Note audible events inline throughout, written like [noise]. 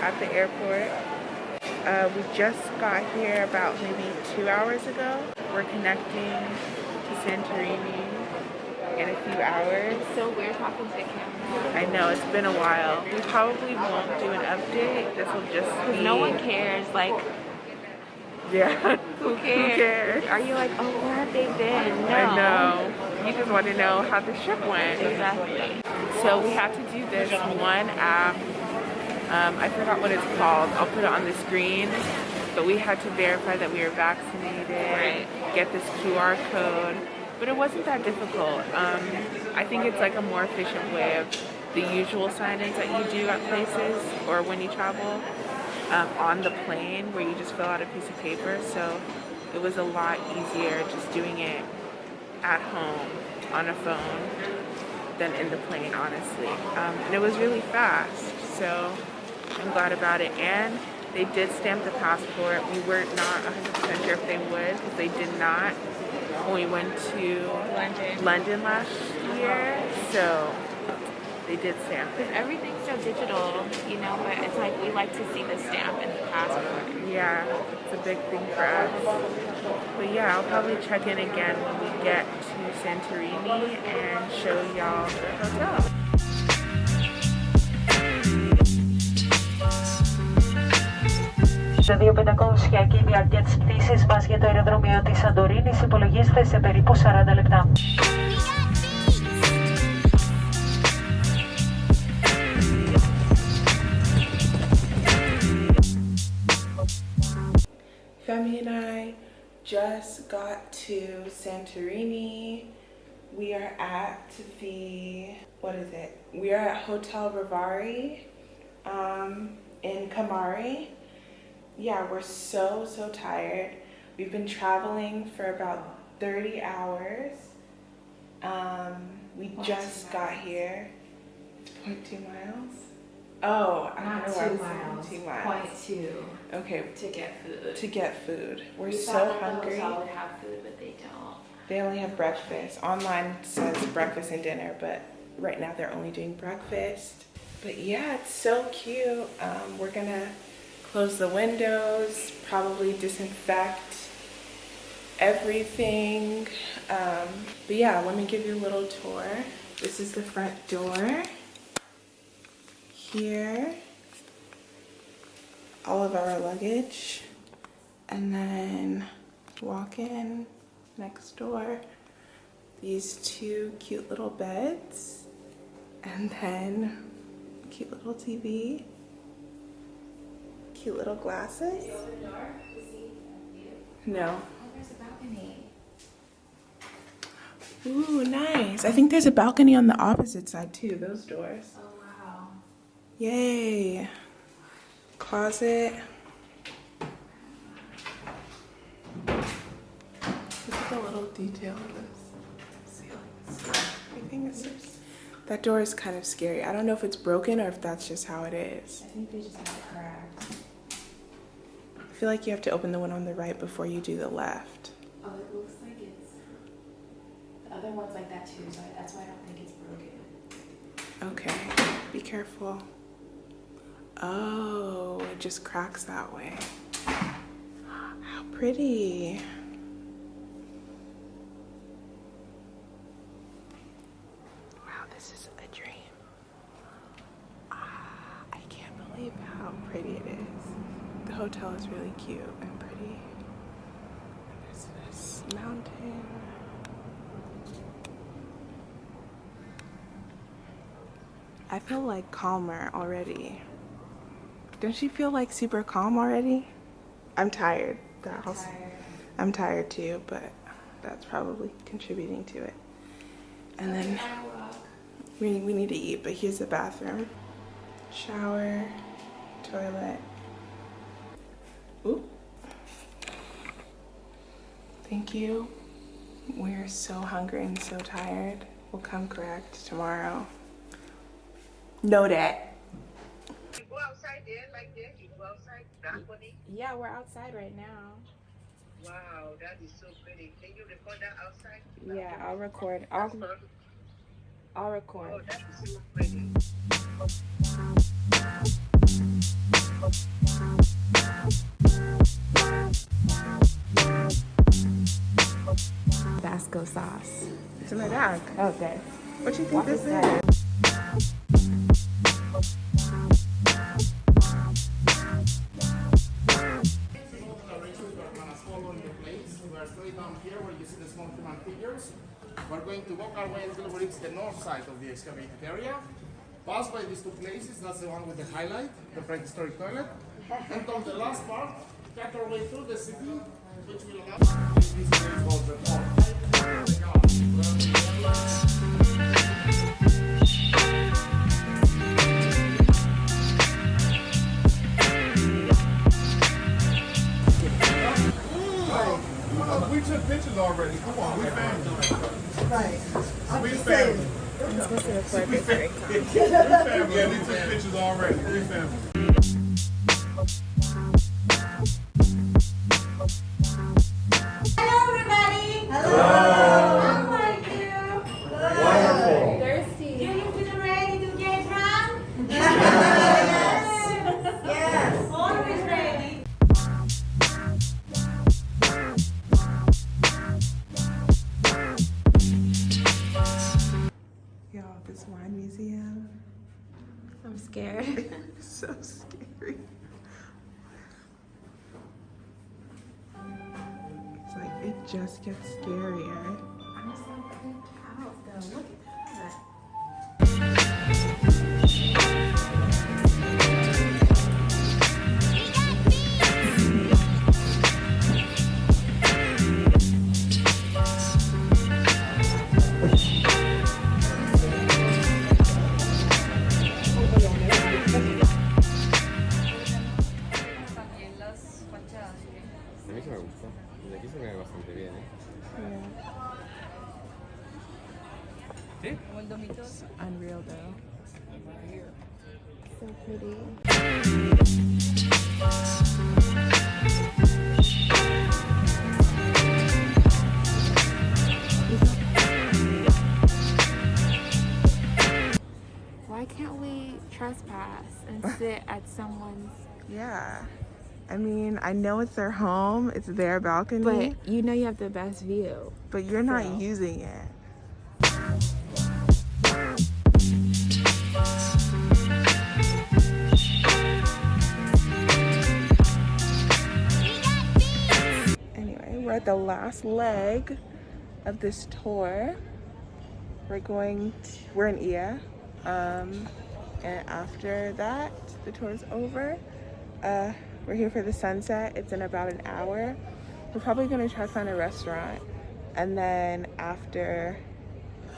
at the airport. Uh, we just got here about maybe two hours ago. We're connecting to Santorini in a few hours. It's so weird talking to the camera. I know, it's been a while. We probably won't do an update. This will just be... No one cares, like, Yeah. [laughs] who cares? cares? Are you like, oh, where have they been? No. I know. You just want to know how the trip went. Exactly. So we have to do this one app. Um, I forgot what it's called. I'll put it on the screen. But we had to verify that we were vaccinated, Right. get this QR code. But it wasn't that difficult. Um, I think it's like a more efficient way of the usual sign-ins that you do at places or when you travel um, on the plane where you just fill out a piece of paper. So it was a lot easier just doing it at home on a phone than in the plane, honestly. Um, and it was really fast, so I'm glad about it. And they did stamp the passport. We were not 100% sure if they would, because they did not when we went to London. London last year. So they did stamp it. Everything's so digital, you know, but it's like we like to see the stamp in the passport. Yeah, it's a big thing for us. But yeah, I'll probably check in again when we get to Santorini and show y'all the hotel. Σε δύο 500 η διάρκεια της πτήσης μας για το αεροδρόμιο της Σαντορίνης υπολογίζεται σε περίπου 40 λεπτά. Femi and I just got to Santorini. We are at the, what is it? We are at Hotel Rivari um, in Kamari. Yeah, we're so, so tired. We've been traveling for about 30 hours. Um, we just got here. 0.2 miles? Oh, I Not don't know two miles, two miles. point two Okay, to get food. to get food. We're We so the hungry. would have food, but they don't. They only have breakfast. Online says breakfast and dinner, but right now they're only doing breakfast. But yeah, it's so cute. Um, we're gonna close the windows, probably disinfect everything. Um, but yeah, let me give you a little tour. This is the front door. Here, all of our luggage. And then walk in next door. These two cute little beds. And then cute little TV. Cute little glasses. No. there's a balcony. Ooh, nice. I think there's a balcony on the opposite side too, those doors. Oh wow. Yay. Closet. Look at the little detail of this ceilings. Everything is so That door is kind of scary. I don't know if it's broken or if that's just how it is. I think they just have it cracked. I feel like you have to open the one on the right before you do the left. Oh, it looks like it's. The other one's like that too, so that's why I don't think it's broken. Okay, be careful. Oh, it just cracks that way. How pretty. Wow, this is a dream. Ah, I can't believe how pretty it is. The hotel is really cute and pretty. There's this mountain. I feel like calmer already. Don't you feel like super calm already? I'm tired. That also- Tired. I'm tired too, but that's probably contributing to it. And then we, we need to eat, but here's the bathroom. Shower, toilet. Ooh. Thank you. We're so hungry and so tired. We'll come correct tomorrow. Know that. You go outside there like this, you go outside balcony. Yeah, we're outside right now. Wow, that is so pretty. Can you record that outside? Yeah, I'll record. I'll I'll Oh, record. that is so pretty. Basco sauce. It's in my bag. Okay. What do you think What this is is? Going to walk our way until we reach the north side of the excavated area. Pass by these two places, that's the one with the highlight, the prehistoric toilet. And on the last part, cut our way through the city, which will allow is called the. We took pictures already. Come on, we family. Right. We family. I'm supposed to record this right We family. Yeah, we took pictures already. We family. Why can't we trespass and [laughs] sit at someone's? Yeah. I mean, I know it's their home, it's their balcony, But you know you have the best view. but you're not So. using it. Anyway, we're at the last leg of this tour. We're going, to, we're in Oia. Um, and after that, the tour is over. Uh, we're here for the sunset. It's in about an hour. We're probably gonna try to find a restaurant. And then after,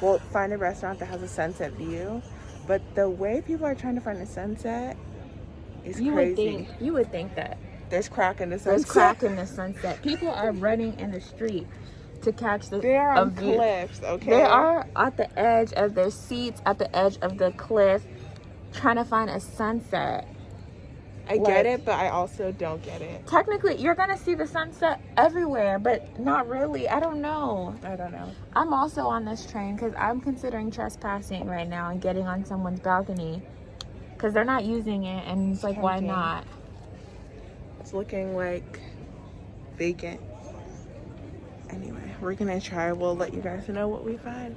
we'll find a restaurant that has a sunset view. But the way people are trying to find a sunset is You crazy. would think you would think that There's crack in the sunset. there's crack in the sunset. People are running in the street to catch the They're on view. cliffs, okay? They are at the edge of their seats, at the edge of the cliff, trying to find a sunset. I get it, but I also don't get it. Technically, you're gonna see the sunset everywhere, but not really. I don't know. I don't know. I'm also on this train because I'm considering trespassing right now and getting on someone's balcony because they're not using it, and it's like, why not? It's looking like vacant. Anyway, we're gonna try. We'll let you guys know what we find.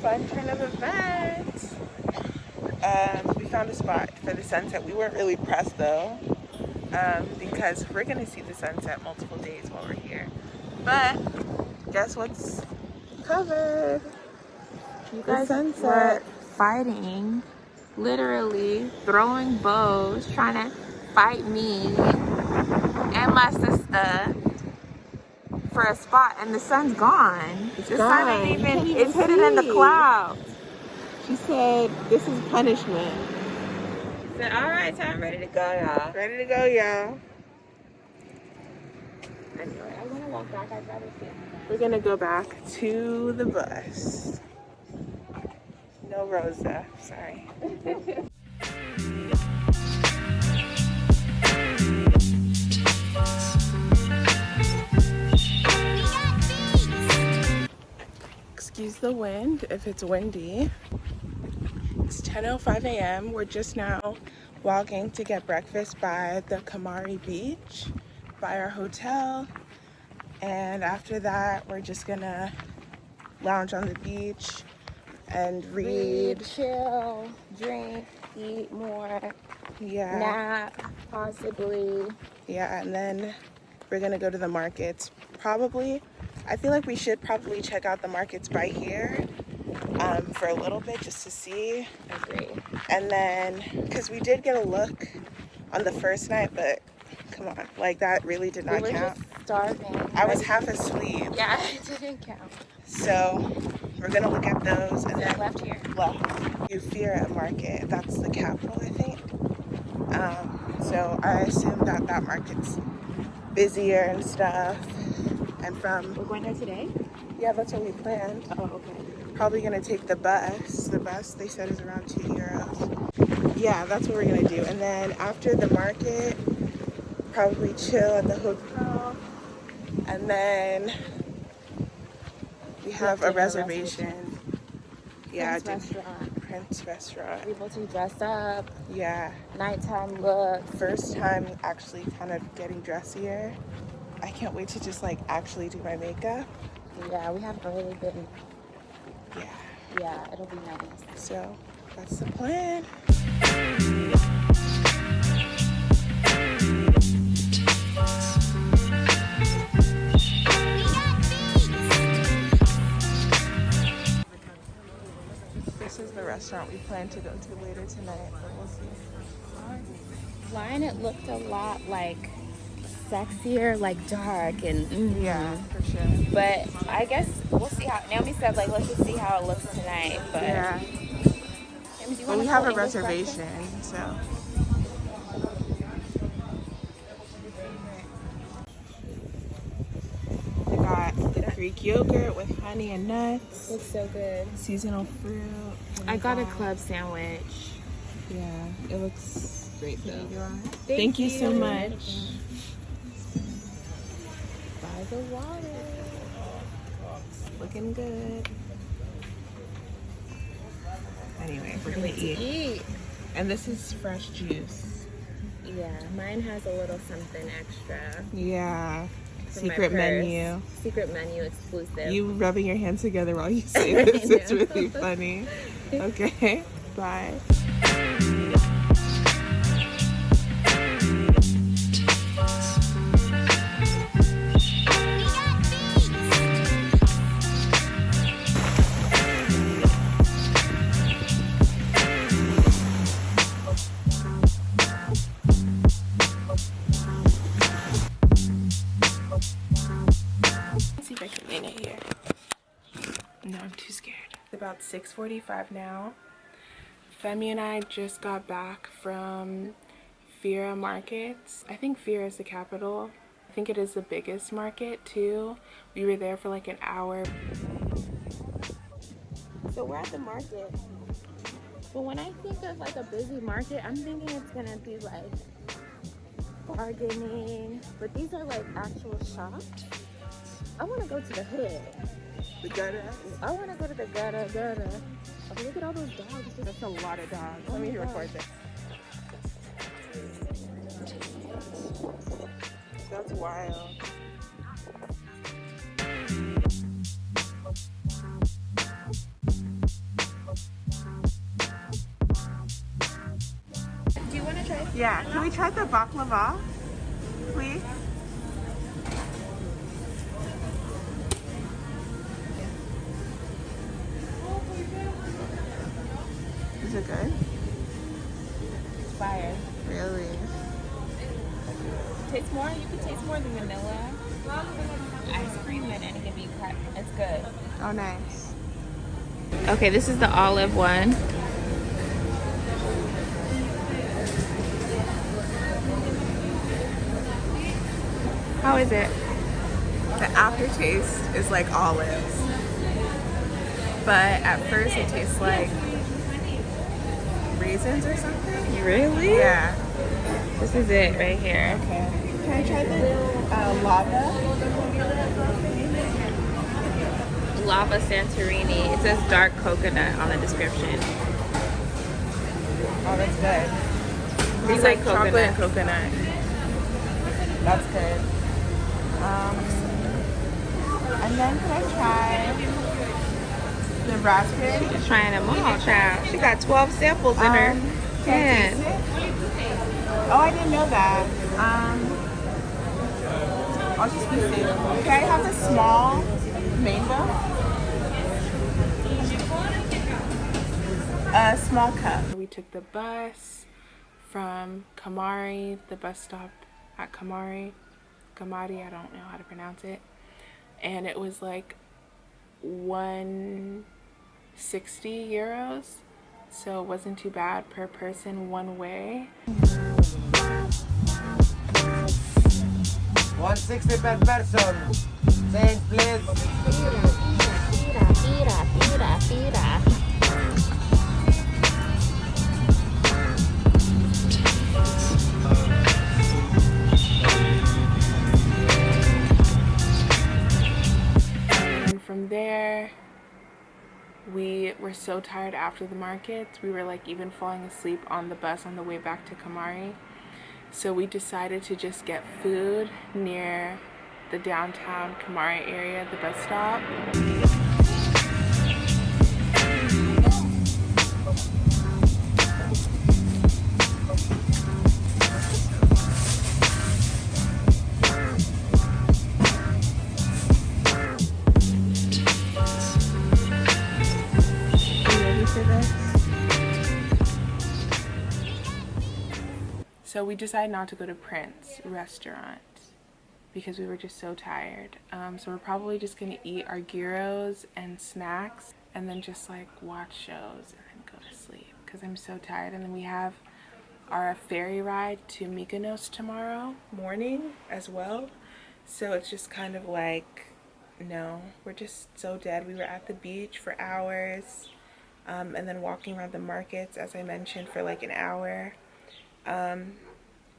Fun turn of events. Um, we found a spot for the sunset. We weren't really pressed though, um, because we're gonna see the sunset multiple days while we're here. But guess what's covered? You The guys sunset. fighting, literally throwing bows, trying to fight me and my sister for a spot, and the sun's gone. It's the sun ain't even, even it's hidden in the clouds. She said this is punishment said, all right, time ready to go, y'all. Ready to go, y'all. Anyway, I want to walk back. I'd rather see. We're gonna go back to the bus. No Rosa, sorry. [laughs] Excuse the wind if it's windy. It's 10:05 a.m. We're just now walking to get breakfast by the Kamari Beach, by our hotel. And after that, we're just gonna lounge on the beach and read. Read, chill, drink, eat more, Yeah. nap, possibly. Yeah, and then we're gonna go to the markets. Probably, I feel like we should probably check out the markets by here um, for a little bit just to see. Agree. And then, because we did get a look on the first night, but come on, like that really did We not were count. starving. I was half asleep. Yeah, [laughs] it didn't count. So we're gonna look at those and then left here. left. Eufira Market, that's the capital, I think. Um, so I assume that that market's busier and stuff. And from, We're going there today? yeah, that's what we planned. Oh, okay. Probably gonna take the bus. The bus they said is around two euros. Yeah, that's what we're gonna do. And then after the market, probably chill at the hotel. And then we have a a reservation. Yeah, Prince restaurant. Prince restaurant. We're able to dress up, Yeah. nighttime look. First time actually kind of getting dressier. I can't wait to just like actually do my makeup. Yeah, we haven't really been. Yeah. Yeah, it'll be nice. So that's the plan. This is the restaurant we plan to go to later tonight, but we'll see. Line, it looked a lot like sexier, like dark and mm, Yeah, for sure. But I guess we'll see how. Naomi said like let's just see how it looks tonight. But Yeah. Naomi, you But we have a English breakfast? reservation, so. They got the Greek yogurt with honey and nuts, Looks so good. seasonal fruit. I got a club sandwich. Yeah, it looks great though. Thank, Thank you so much. By the water. Looking good. Anyway, we're gonna eat. Eat. And this is fresh juice. Yeah, mine has a little something extra. Yeah. Secret menu. Secret menu exclusive. You rubbing your hands together while you [laughs] say this. it's really funny. [laughs] Okay, bye. 6.45 now. Femi and I just got back from Fira Markets. I think Fira is the capital. I think it is the biggest market too. We were there for like an hour. So we're at the market. But when I think of like a busy market, I'm thinking it's gonna be like bargaining. But these are like actual shops. I wanna go to the hood. The gutter. I wanna go to the gutter gutter. Oh, look at all those dogs. That's a lot of dogs. Oh Let me my record this. That's wild. Do you wanna try? Yeah, can we try the baklava, it good? It's fire. Really? It tastes more, you can taste more than vanilla ice cream in it. Can be. It's good. Oh, nice. Okay, this is the olive one. How is it? The aftertaste is like olives. But at first it tastes like raisins or something. Really? Yeah. This is it right here. Okay. Can I try the uh, lava? Lava Santorini. It says dark coconut on the description. Oh, that's good. It's like like chocolate coconut. and coconut. That's good. Um, and then can I try the raspberry? She's trying them all, child. She got 12 samples in Um, her can I taste hand. it? Oh, I didn't know that. Um, I'll just be safe. Can I have the small mango? A small cup. We took the bus from Kamari, the bus stop at Kamari. Kamari, I don't know how to pronounce it. And it was like 160 euros. So it wasn't too bad per person one way. 160 per person. Change, please. And from there, we were so tired after the markets. We were like even falling asleep on the bus on the way back to Kamari. So we decided to just get food near the downtown Kamari area, the bus stop. We decided not to go to Prince restaurant because we were just so tired. Um, so we're probably just gonna eat our gyros and snacks and then just like watch shows and then go to sleep because I'm so tired. And then we have our ferry ride to Mykonos tomorrow morning as well. So it's just kind of like, no, we're just so dead. We were at the beach for hours um, and then walking around the markets, as I mentioned, for like an hour. Um,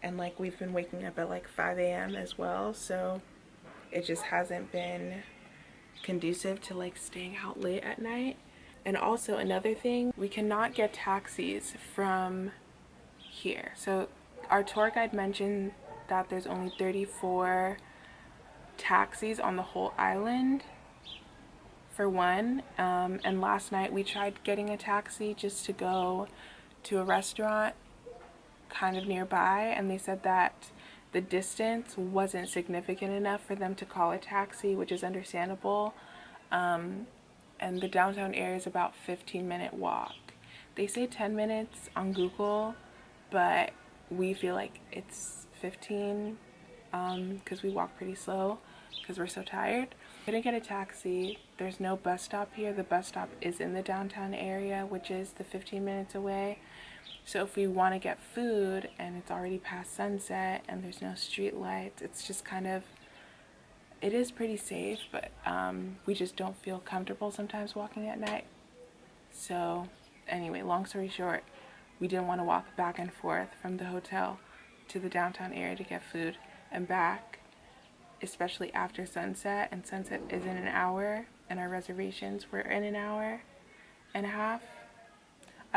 and like we've been waking up at like 5 a.m. as well, so it just hasn't been conducive to like staying out late at night. And also another thing, we cannot get taxis from here. So our tour guide mentioned that there's only 34 taxis on the whole island for one. Um, and last night we tried getting a taxi just to go to a restaurant kind of nearby and they said that the distance wasn't significant enough for them to call a taxi which is understandable. Um, and the downtown area is about 15 minute walk. They say 10 minutes on google but we feel like it's 15 because we walk pretty slow because we're so tired. Couldn't get a taxi. There's no bus stop here. The bus stop is in the downtown area which is the 15 minutes away so if we want to get food and it's already past sunset and there's no street lights, it's just kind of, it is pretty safe, but um, we just don't feel comfortable sometimes walking at night. So anyway, long story short, we didn't want to walk back and forth from the hotel to the downtown area to get food and back, especially after sunset. And sunset is in an hour, and our reservations were in an hour and a half.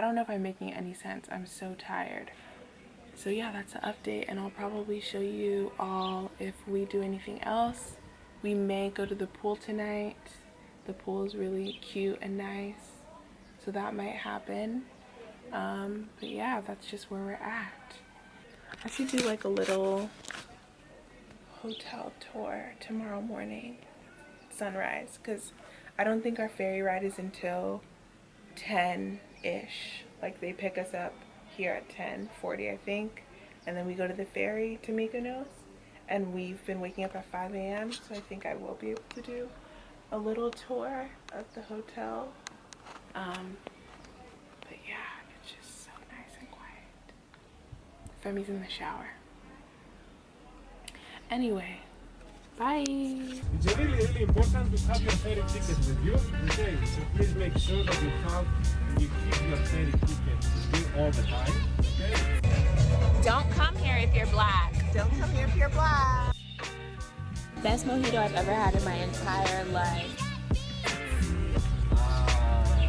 I don't know if I'm making any sense. I'm so tired. So yeah, that's the update and I'll probably show you all if we do anything else. We may go to the pool tonight. The pool is really cute and nice. So that might happen. Um, but yeah, that's just where we're at. I should do like a little hotel tour tomorrow morning, sunrise, because I don't think our ferry ride is until 10-ish. Like they pick us up here at 10:40, I think, and then we go to the ferry to Mykonos. And we've been waking up at 5 a.m., so I think I will be able to do a little tour of the hotel. Um, but yeah, it's just so nice and quiet. Femi's in the shower. Anyway, Bye. It's really, really important to have your ferry ticket with you today. So please make sure that you have, you keep your ferry ticket with you all the time. Okay? Don't come here if you're black. Don't come here if you're black. Best mojito I've ever had in my entire life. Uh,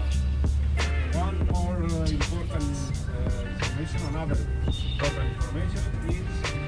one more uh, important uh, information, another important information is